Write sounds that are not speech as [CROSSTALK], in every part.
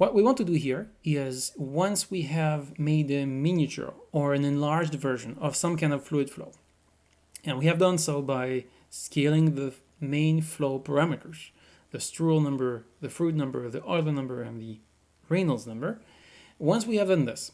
What we want to do here is once we have made a miniature or an enlarged version of some kind of fluid flow, and we have done so by scaling the main flow parameters, the Strouhal number, the Froude number, the Euler number, and the Reynolds number. Once we have done this,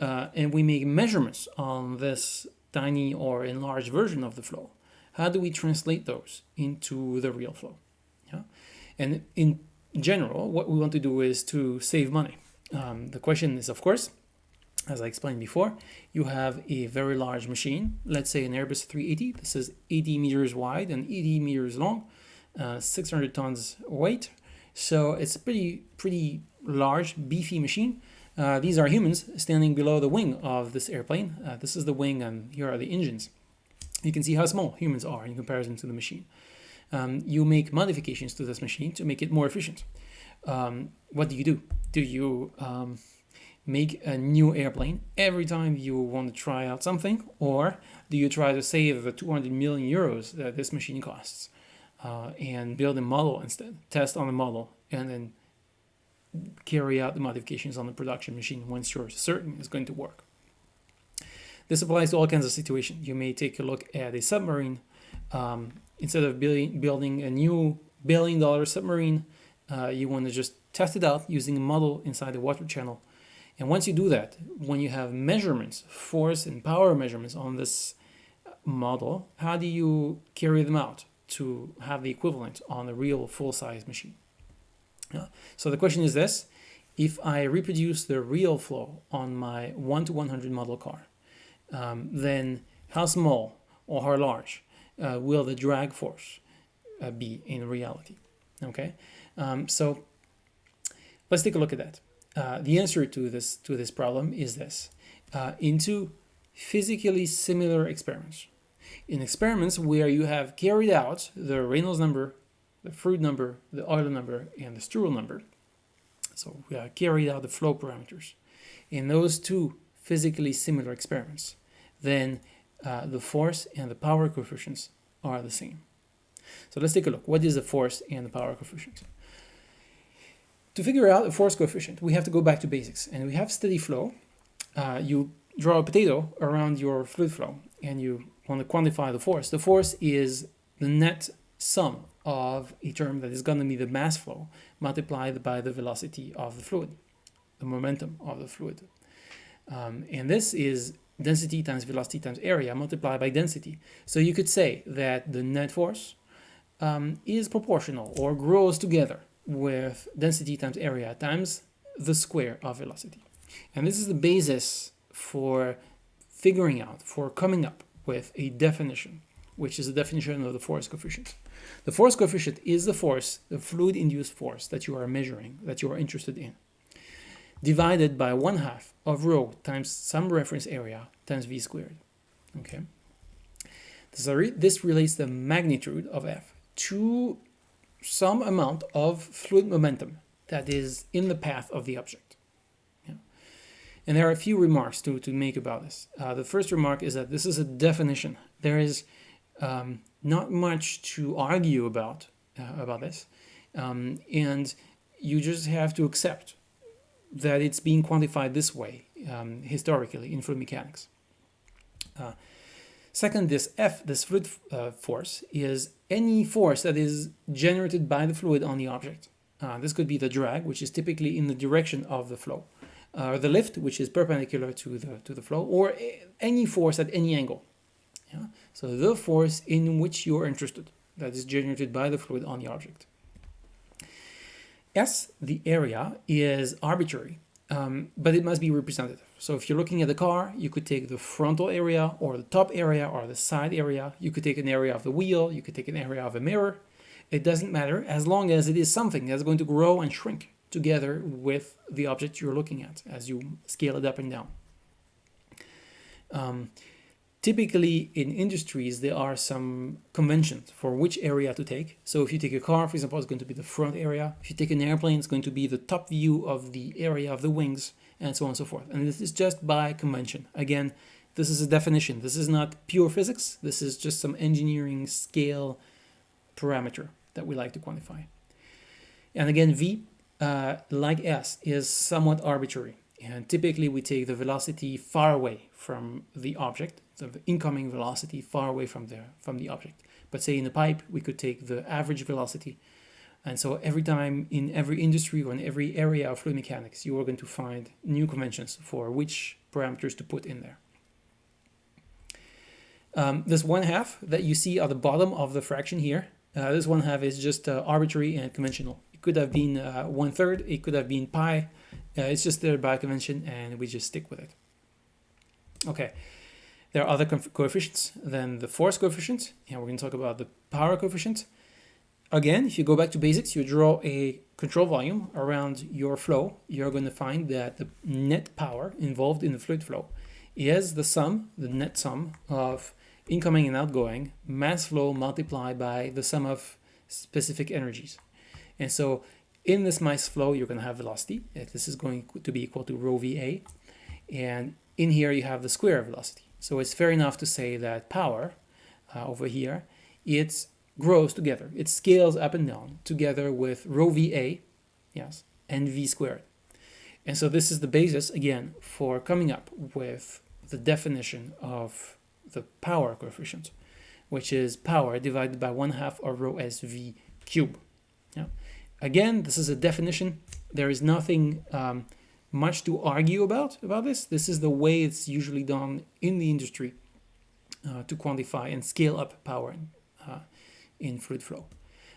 uh, and we make measurements on this tiny or enlarged version of the flow, how do we translate those into the real flow? Yeah? And in general, what we want to do is to save money. Um, the question is, of course, as I explained before, you have a very large machine, let's say an Airbus 380. This is 80 meters wide and 80 meters long, uh, 600 tons weight. So it's a pretty, pretty large, beefy machine. Uh, these are humans standing below the wing of this airplane. Uh, this is the wing and here are the engines. You can see how small humans are in comparison to the machine. Um, you make modifications to this machine to make it more efficient. Um, what do you do? Do you um, make a new airplane every time you want to try out something? Or do you try to save the 200 million euros that this machine costs uh, and build a model instead, test on the model, and then carry out the modifications on the production machine once you're certain it's going to work. This applies to all kinds of situations. You may take a look at a submarine. Um, instead of building, building a new billion dollar submarine, uh, you want to just test it out using a model inside the water channel. And once you do that, when you have measurements, force and power measurements on this model, how do you carry them out to have the equivalent on a real full-size machine? Yeah. So the question is this, if I reproduce the real flow on my 1 to 100 model car, um, then how small or how large uh, will the drag force uh, be in reality? Okay, um, so let's take a look at that. Uh, the answer to this to this problem is this: uh, into physically similar experiments. In experiments where you have carried out the Reynolds number the Froude number, the Euler number, and the Strouhal number. So we have carried out the flow parameters. In those two physically similar experiments, then uh, the force and the power coefficients are the same. So let's take a look. What is the force and the power coefficient? To figure out the force coefficient, we have to go back to basics. And we have steady flow. Uh, you draw a potato around your fluid flow and you want to quantify the force. The force is the net sum of a term that is going to be the mass flow multiplied by the velocity of the fluid, the momentum of the fluid. Um, and this is density times velocity times area multiplied by density. So you could say that the net force um, is proportional or grows together with density times area times the square of velocity. And this is the basis for figuring out, for coming up with a definition, which is the definition of the force coefficient. The force coefficient is the force, the fluid-induced force that you are measuring, that you are interested in, divided by one half of rho times some reference area times v squared. Okay. So this relates the magnitude of F to some amount of fluid momentum that is in the path of the object. Yeah. And there are a few remarks to, to make about this. Uh, the first remark is that this is a definition. There is um, not much to argue about uh, about this, um, and you just have to accept that it's being quantified this way um, historically in fluid mechanics. Uh, second, this F, this fluid uh, force, is any force that is generated by the fluid on the object. Uh, this could be the drag, which is typically in the direction of the flow, or the lift, which is perpendicular to the to the flow, or any force at any angle. Yeah? So the force in which you are interested, that is generated by the fluid on the object. S, the area, is arbitrary, um, but it must be representative. So if you're looking at the car, you could take the frontal area or the top area or the side area. You could take an area of the wheel, you could take an area of a mirror. It doesn't matter as long as it is something that's going to grow and shrink together with the object you're looking at as you scale it up and down. Um, Typically in industries, there are some conventions for which area to take. So if you take a car, for example, it's going to be the front area. If you take an airplane, it's going to be the top view of the area of the wings and so on and so forth. And this is just by convention. Again, this is a definition. This is not pure physics. This is just some engineering scale parameter that we like to quantify. And again, V uh, like S, is somewhat arbitrary. And typically we take the velocity far away from the object, so the incoming velocity far away from the, from the object. But say in a pipe, we could take the average velocity. And so every time in every industry or in every area of fluid mechanics, you are going to find new conventions for which parameters to put in there. Um, this one half that you see at the bottom of the fraction here, uh, this one half is just uh, arbitrary and conventional. It could have been uh, one third, it could have been pi. Uh, it's just there by convention and we just stick with it. Okay, there are other coefficients than the force coefficient, and we're going to talk about the power coefficient. Again, if you go back to basics, you draw a control volume around your flow, you're going to find that the net power involved in the fluid flow is the sum, the net sum of incoming and outgoing mass flow multiplied by the sum of specific energies. And so in this mass flow, you're going to have velocity. This is going to be equal to rho VA. And in here, you have the square velocity. So it's fair enough to say that power uh, over here, it grows together. It scales up and down together with rho VA, yes, and V squared. And so this is the basis, again, for coming up with the definition of the power coefficient, which is power divided by 1 half of rho SV cube. Yeah. Again, this is a definition. There is nothing um, much to argue about about this. This is the way it's usually done in the industry uh, to quantify and scale up power uh, in fluid flow.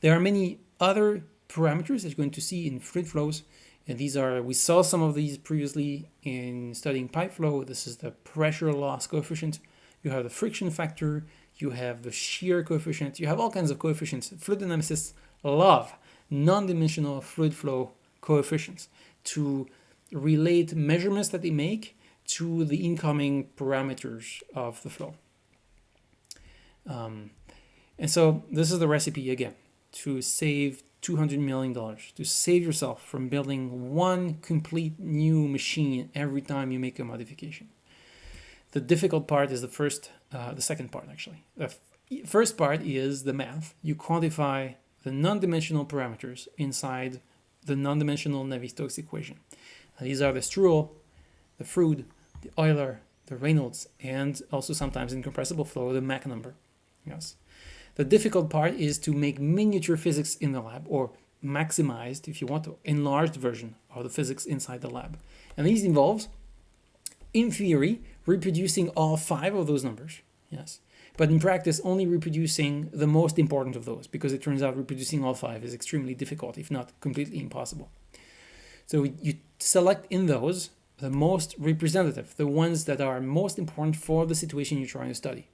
There are many other parameters that you're going to see in fluid flows. And these are, we saw some of these previously in studying pipe flow. This is the pressure loss coefficient you have the friction factor, you have the shear coefficient, you have all kinds of coefficients. Fluid dynamicists love non-dimensional fluid flow coefficients to relate measurements that they make to the incoming parameters of the flow. Um, and so this is the recipe again to save $200 million, to save yourself from building one complete new machine every time you make a modification. The difficult part is the first, uh, the second part actually. The first part is the math. You quantify the non-dimensional parameters inside the non-dimensional Navier-Stokes equation. These are the Strouhal, the Froude, the Euler, the Reynolds, and also sometimes in compressible flow, the Mach number. Yes. The difficult part is to make miniature physics in the lab, or maximized, if you want to, enlarged version of the physics inside the lab. And these involves, in theory, reproducing all five of those numbers, yes. But in practice, only reproducing the most important of those, because it turns out reproducing all five is extremely difficult, if not completely impossible. So you select in those the most representative, the ones that are most important for the situation you're trying to study.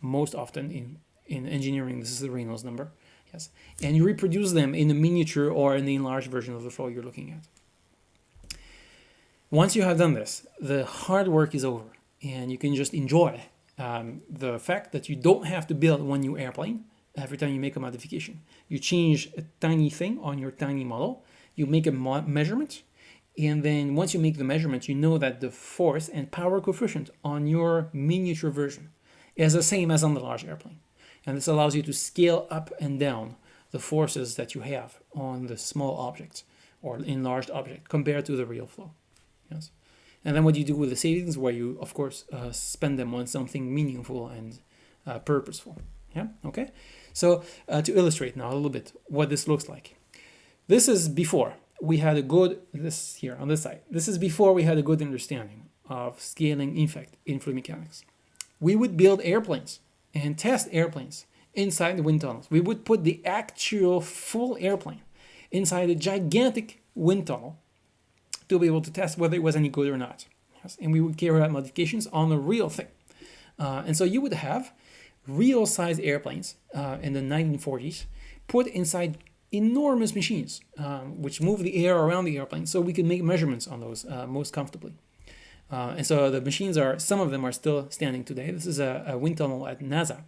Most often in, in engineering, this is the Reynolds number. Yes. And you reproduce them in a miniature or in the enlarged version of the flow you're looking at. Once you have done this, the hard work is over and you can just enjoy um, the fact that you don't have to build one new airplane every time you make a modification. You change a tiny thing on your tiny model, you make a measurement, and then once you make the measurement, you know that the force and power coefficient on your miniature version is the same as on the large airplane. And this allows you to scale up and down the forces that you have on the small object or enlarged object compared to the real flow. Yes. And then what you do with the savings, where you, of course, uh, spend them on something meaningful and uh, purposeful. Yeah, okay? So uh, to illustrate now a little bit what this looks like. This is before we had a good, this here on this side, this is before we had a good understanding of scaling effect in fluid mechanics. We would build airplanes and test airplanes inside the wind tunnels. We would put the actual full airplane inside a gigantic wind tunnel to be able to test whether it was any good or not. Yes? And we would carry out modifications on the real thing. Uh, and so you would have real sized airplanes uh, in the 1940s put inside enormous machines um, which move the air around the airplane so we can make measurements on those uh, most comfortably. Uh, and so the machines are, some of them are still standing today. This is a, a wind tunnel at NASA.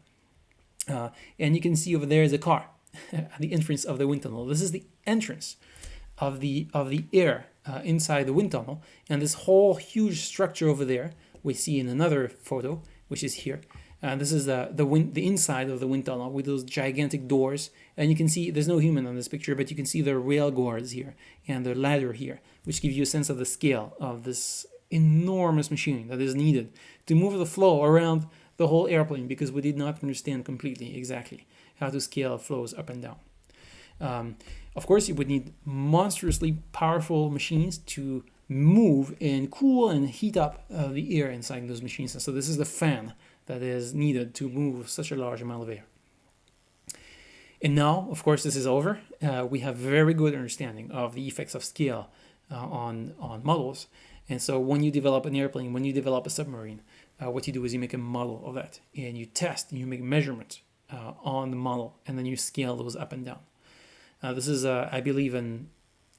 Uh, and you can see over there is a car [LAUGHS] at the entrance of the wind tunnel. This is the entrance of the, of the air uh, inside the wind tunnel. And this whole huge structure over there, we see in another photo, which is here, Uh, this is the the wind, the inside of the wind tunnel with those gigantic doors, and you can see there's no human on this picture, but you can see the rail guards here and the ladder here, which give you a sense of the scale of this enormous machine that is needed to move the flow around the whole airplane because we did not understand completely exactly how to scale flows up and down. Um, of course, you would need monstrously powerful machines to move and cool and heat up uh, the air inside those machines. And so this is the fan that is needed to move such a large amount of air. And now, of course, this is over. Uh, we have very good understanding of the effects of scale uh, on, on models. And so when you develop an airplane, when you develop a submarine, uh, what you do is you make a model of that and you test and you make measurements uh, on the model and then you scale those up and down. Uh, this is, uh, I believe, an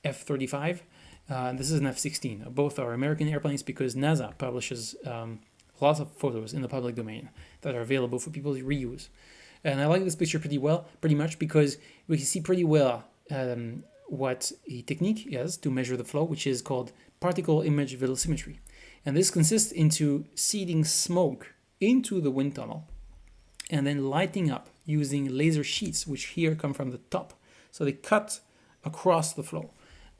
F-35 and this is an F-16. Both are American airplanes because NASA publishes um, lots of photos in the public domain that are available for people to reuse. And I like this picture pretty well, pretty much because we can see pretty well um, what a technique is to measure the flow, which is called particle image velocimetry. And this consists into seeding smoke into the wind tunnel and then lighting up using laser sheets, which here come from the top. So they cut across the flow.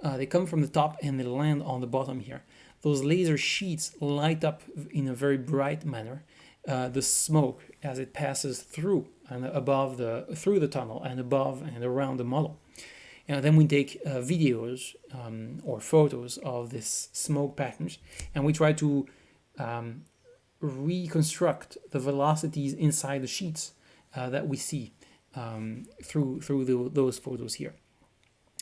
Uh, they come from the top and they land on the bottom here those laser sheets light up in a very bright manner uh, the smoke as it passes through and above the through the tunnel and above and around the model. And then we take uh, videos um, or photos of this smoke patterns and we try to um, reconstruct the velocities inside the sheets uh, that we see um, through through the, those photos here.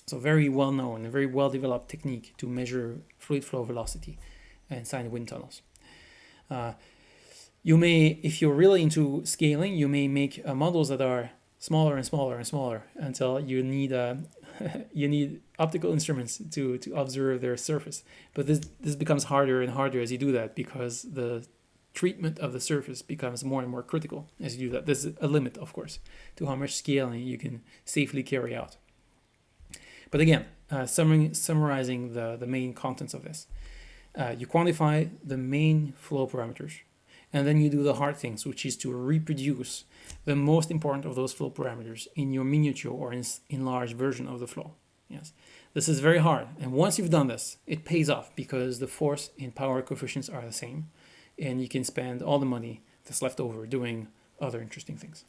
So very well known very well developed technique to measure fluid flow velocity inside wind tunnels. Uh, you may, if you're really into scaling, you may make uh, models that are smaller and smaller and smaller until you need uh, [LAUGHS] you need optical instruments to to observe their surface. But this this becomes harder and harder as you do that because the treatment of the surface becomes more and more critical as you do that. There's a limit, of course, to how much scaling you can safely carry out. But again, uh, summarizing the, the main contents of this. Uh, you quantify the main flow parameters, and then you do the hard things, which is to reproduce the most important of those flow parameters in your miniature or in enlarged version of the flow. Yes, this is very hard, and once you've done this, it pays off because the force and power coefficients are the same, and you can spend all the money that's left over doing other interesting things.